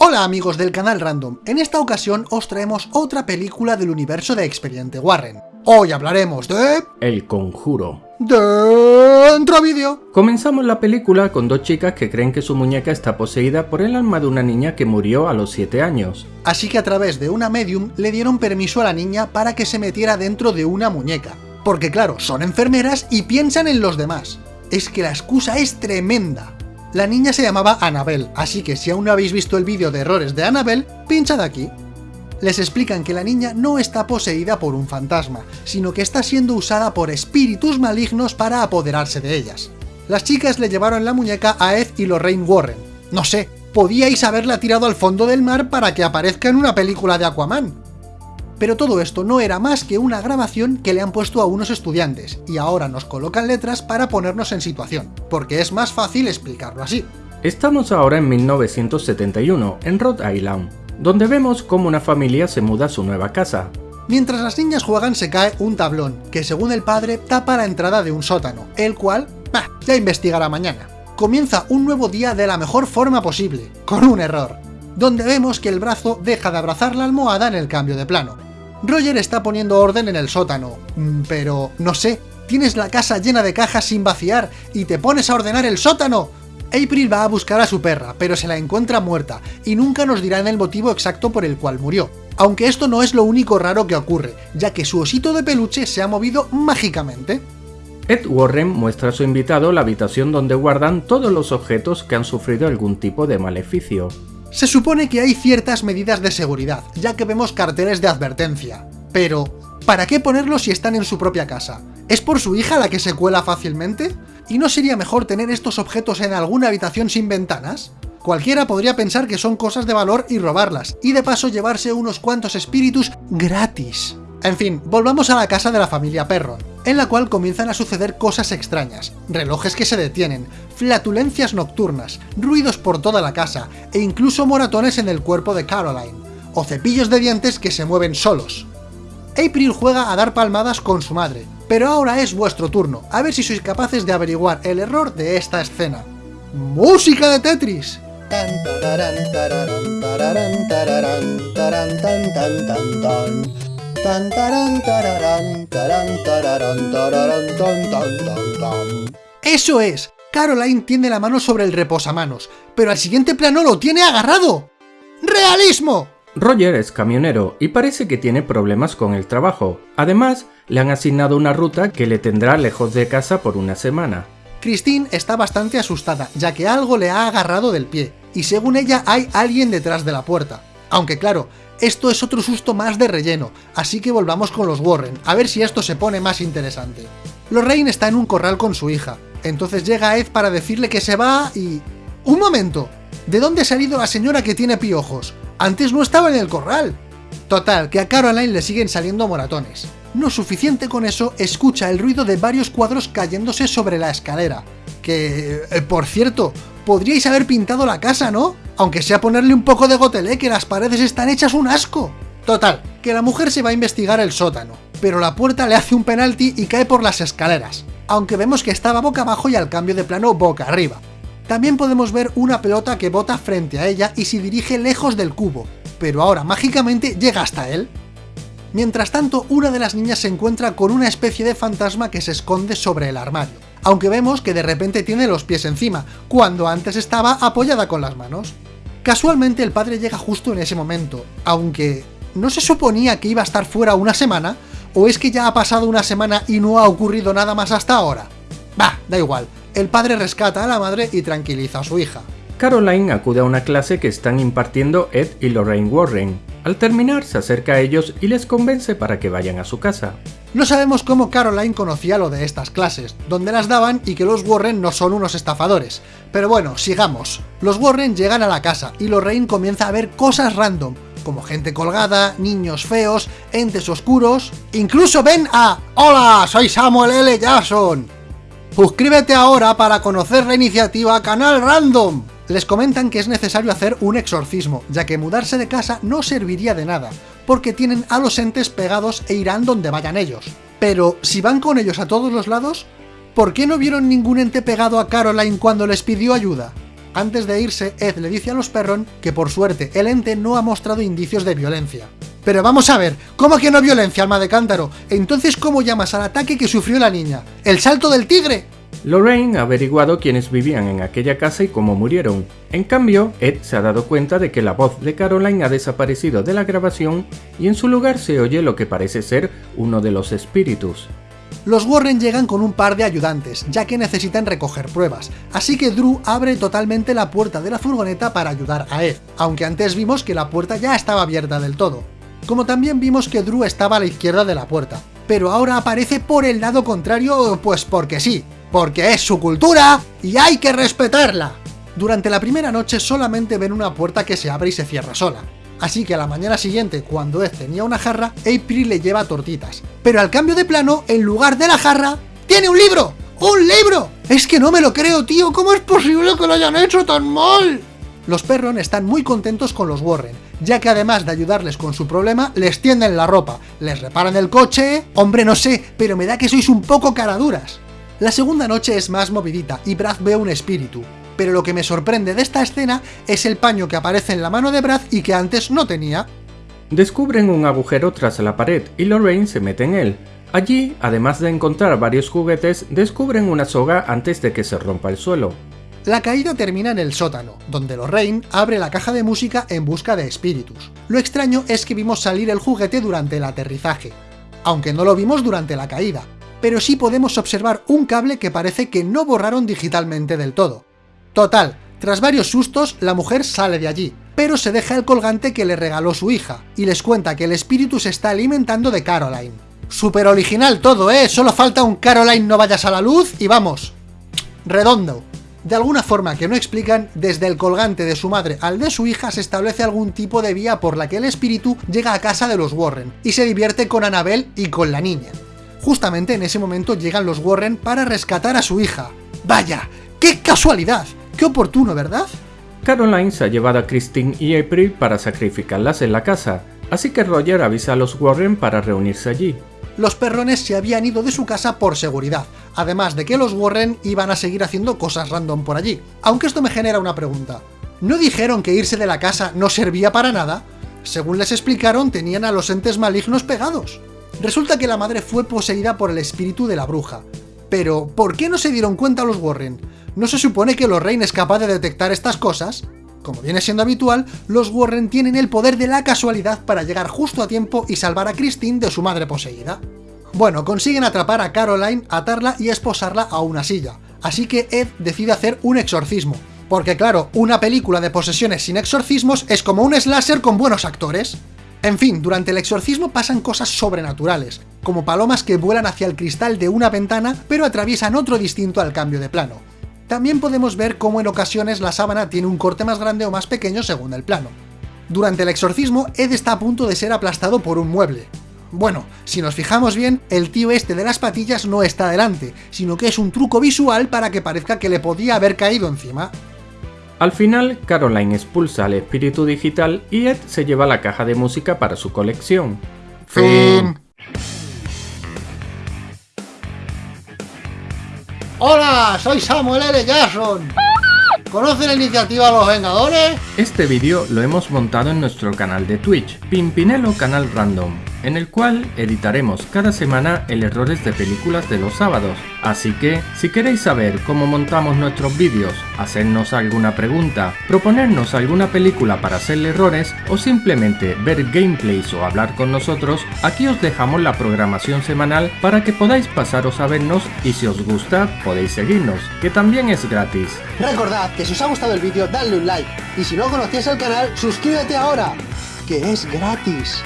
Hola amigos del canal Random, en esta ocasión os traemos otra película del universo de Expediente Warren. Hoy hablaremos de... El Conjuro. Dentro vídeo. Comenzamos la película con dos chicas que creen que su muñeca está poseída por el alma de una niña que murió a los 7 años. Así que a través de una medium le dieron permiso a la niña para que se metiera dentro de una muñeca. Porque claro, son enfermeras y piensan en los demás. Es que la excusa es tremenda. La niña se llamaba Annabelle, así que si aún no habéis visto el vídeo de errores de Annabelle, pinchad aquí. Les explican que la niña no está poseída por un fantasma, sino que está siendo usada por espíritus malignos para apoderarse de ellas. Las chicas le llevaron la muñeca a Ed y Lorraine Warren. No sé, podíais haberla tirado al fondo del mar para que aparezca en una película de Aquaman. Pero todo esto no era más que una grabación que le han puesto a unos estudiantes, y ahora nos colocan letras para ponernos en situación, porque es más fácil explicarlo así. Estamos ahora en 1971, en Rhode Island, donde vemos cómo una familia se muda a su nueva casa. Mientras las niñas juegan se cae un tablón, que según el padre tapa la entrada de un sótano, el cual, bah, ya investigará mañana. Comienza un nuevo día de la mejor forma posible, con un error, donde vemos que el brazo deja de abrazar la almohada en el cambio de plano. Roger está poniendo orden en el sótano, mm, pero no sé, tienes la casa llena de cajas sin vaciar y te pones a ordenar el sótano. April va a buscar a su perra, pero se la encuentra muerta, y nunca nos dirán el motivo exacto por el cual murió. Aunque esto no es lo único raro que ocurre, ya que su osito de peluche se ha movido mágicamente. Ed Warren muestra a su invitado la habitación donde guardan todos los objetos que han sufrido algún tipo de maleficio. Se supone que hay ciertas medidas de seguridad, ya que vemos carteles de advertencia. Pero, ¿para qué ponerlos si están en su propia casa? ¿Es por su hija la que se cuela fácilmente? ¿Y no sería mejor tener estos objetos en alguna habitación sin ventanas? Cualquiera podría pensar que son cosas de valor y robarlas, y de paso llevarse unos cuantos espíritus gratis. En fin, volvamos a la casa de la familia Perron, en la cual comienzan a suceder cosas extrañas, relojes que se detienen, flatulencias nocturnas, ruidos por toda la casa, e incluso moratones en el cuerpo de Caroline, o cepillos de dientes que se mueven solos. April juega a dar palmadas con su madre, pero ahora es vuestro turno, a ver si sois capaces de averiguar el error de esta escena. ¡Música de Tetris! ¡Eso es! Caroline tiene la mano sobre el reposamanos, pero al siguiente plano lo tiene agarrado. ¡Realismo! Roger es camionero y parece que tiene problemas con el trabajo. Además, le han asignado una ruta que le tendrá lejos de casa por una semana. Christine está bastante asustada, ya que algo le ha agarrado del pie, y según ella hay alguien detrás de la puerta. Aunque claro, esto es otro susto más de relleno, así que volvamos con los Warren, a ver si esto se pone más interesante. Lorraine está en un corral con su hija, entonces llega Ed para decirle que se va y... ¡Un momento! ¿De dónde ha salido la señora que tiene piojos? Antes no estaba en el corral. Total, que a Caroline le siguen saliendo moratones. No suficiente con eso, escucha el ruido de varios cuadros cayéndose sobre la escalera. Que, eh, por cierto, podríais haber pintado la casa, ¿no? Aunque sea ponerle un poco de gotelé, que las paredes están hechas un asco. Total, que la mujer se va a investigar el sótano, pero la puerta le hace un penalti y cae por las escaleras, aunque vemos que estaba boca abajo y al cambio de plano boca arriba. También podemos ver una pelota que bota frente a ella y se dirige lejos del cubo, pero ahora mágicamente llega hasta él. Mientras tanto, una de las niñas se encuentra con una especie de fantasma que se esconde sobre el armario, aunque vemos que de repente tiene los pies encima, cuando antes estaba apoyada con las manos. Casualmente el padre llega justo en ese momento, aunque ¿no se suponía que iba a estar fuera una semana? ¿O es que ya ha pasado una semana y no ha ocurrido nada más hasta ahora? Bah, da igual, el padre rescata a la madre y tranquiliza a su hija. Caroline acude a una clase que están impartiendo Ed y Lorraine Warren. Al terminar, se acerca a ellos y les convence para que vayan a su casa. No sabemos cómo Caroline conocía lo de estas clases, dónde las daban y que los Warren no son unos estafadores. Pero bueno, sigamos. Los Warren llegan a la casa y Lorraine comienza a ver cosas random, como gente colgada, niños feos, entes oscuros... ¡Incluso ven a... ¡Hola! Soy Samuel L. Jackson! Suscríbete ahora para conocer la iniciativa Canal Random. Les comentan que es necesario hacer un exorcismo, ya que mudarse de casa no serviría de nada, porque tienen a los entes pegados e irán donde vayan ellos. Pero, si van con ellos a todos los lados, ¿por qué no vieron ningún ente pegado a Caroline cuando les pidió ayuda? Antes de irse, Ed le dice a los perron que por suerte el ente no ha mostrado indicios de violencia. Pero vamos a ver, ¿cómo que no violencia, alma de cántaro? Entonces, ¿cómo llamas al ataque que sufrió la niña? ¿El salto del tigre? Lorraine ha averiguado quiénes vivían en aquella casa y cómo murieron. En cambio, Ed se ha dado cuenta de que la voz de Caroline ha desaparecido de la grabación y en su lugar se oye lo que parece ser uno de los espíritus. Los Warren llegan con un par de ayudantes, ya que necesitan recoger pruebas, así que Drew abre totalmente la puerta de la furgoneta para ayudar a Ed, aunque antes vimos que la puerta ya estaba abierta del todo. Como también vimos que Drew estaba a la izquierda de la puerta, pero ahora aparece por el lado contrario, pues porque sí, porque es su cultura y hay que respetarla. Durante la primera noche solamente ven una puerta que se abre y se cierra sola, así que a la mañana siguiente, cuando Ed tenía una jarra, April le lleva tortitas. Pero al cambio de plano, en lugar de la jarra, ¡tiene un libro! ¡Un libro! Es que no me lo creo, tío, ¿cómo es posible que lo hayan hecho tan mal? Los Perron están muy contentos con los Warren, ya que además de ayudarles con su problema, les tienden la ropa, les reparan el coche... Hombre, no sé, pero me da que sois un poco caraduras. La segunda noche es más movidita y Brad ve un espíritu, pero lo que me sorprende de esta escena es el paño que aparece en la mano de Brad y que antes no tenía. Descubren un agujero tras la pared y Lorraine se mete en él. Allí, además de encontrar varios juguetes, descubren una soga antes de que se rompa el suelo. La caída termina en el sótano, donde Lorraine abre la caja de música en busca de espíritus. Lo extraño es que vimos salir el juguete durante el aterrizaje, aunque no lo vimos durante la caída, pero sí podemos observar un cable que parece que no borraron digitalmente del todo. Total, tras varios sustos, la mujer sale de allí, pero se deja el colgante que le regaló su hija, y les cuenta que el espíritu se está alimentando de Caroline. Super original todo, ¿eh? Solo falta un Caroline no vayas a la luz y vamos. Redondo. De alguna forma que no explican, desde el colgante de su madre al de su hija se establece algún tipo de vía por la que el espíritu llega a casa de los Warren, y se divierte con Annabelle y con la niña. Justamente en ese momento llegan los Warren para rescatar a su hija. ¡Vaya! ¡Qué casualidad! ¡Qué oportuno, ¿verdad? Caroline se ha llevado a Christine y April para sacrificarlas en la casa, así que Roger avisa a los Warren para reunirse allí. Los perrones se habían ido de su casa por seguridad, además de que los Warren iban a seguir haciendo cosas random por allí. Aunque esto me genera una pregunta. ¿No dijeron que irse de la casa no servía para nada? Según les explicaron, tenían a los entes malignos pegados. Resulta que la madre fue poseída por el espíritu de la bruja. Pero, ¿por qué no se dieron cuenta los Warren? ¿No se supone que Lorraine es capaz de detectar estas cosas? Como viene siendo habitual, los Warren tienen el poder de la casualidad para llegar justo a tiempo y salvar a Christine de su madre poseída. Bueno, consiguen atrapar a Caroline, atarla y esposarla a una silla, así que Ed decide hacer un exorcismo, porque claro, una película de posesiones sin exorcismos es como un slasher con buenos actores. En fin, durante el exorcismo pasan cosas sobrenaturales, como palomas que vuelan hacia el cristal de una ventana, pero atraviesan otro distinto al cambio de plano. También podemos ver cómo en ocasiones la sábana tiene un corte más grande o más pequeño según el plano. Durante el exorcismo, Ed está a punto de ser aplastado por un mueble. Bueno, si nos fijamos bien, el tío este de las patillas no está delante, sino que es un truco visual para que parezca que le podía haber caído encima. Al final, Caroline expulsa al espíritu digital y Ed se lleva la caja de música para su colección. Fin. Hola, soy Samuel L. Jackson. ¿Conoce la iniciativa Los Vengadores? Este vídeo lo hemos montado en nuestro canal de Twitch, Pimpinelo Canal Random, en el cual editaremos cada semana el errores de películas de los sábados. Así que, si queréis saber cómo montamos nuestros vídeos, hacernos alguna pregunta, proponernos alguna película para hacerle errores o simplemente ver gameplays o hablar con nosotros, aquí os dejamos la programación semanal para que podáis pasaros a vernos y si os gusta podéis seguirnos, que también es gratis. Recordad que si os ha gustado el vídeo, dadle un like. Y si no conocéis el canal, suscríbete ahora, que es gratis.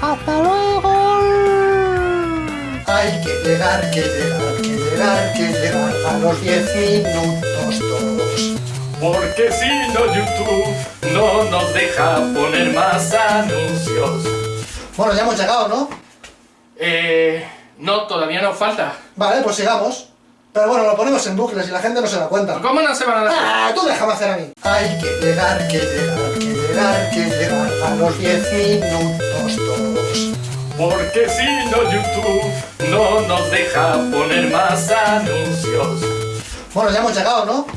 ¡Hasta luego! Hay que llegar, que llegar, que llegar, que llegar a los 10 minutos todos. Porque si no YouTube no nos deja poner más anuncios. Bueno, ya hemos llegado, ¿no? Eh... No, todavía nos falta. Vale, pues sigamos. Pero bueno, lo ponemos en bucles y la gente no se da cuenta. ¿Cómo no se van a dar? ¡Ah! Tú déjame hacer a mí. Hay que llegar, que llegar, que llegar, que llegar a los 10 minutos todos. Porque si no YouTube no nos deja poner más anuncios. Bueno, ya hemos llegado, ¿no?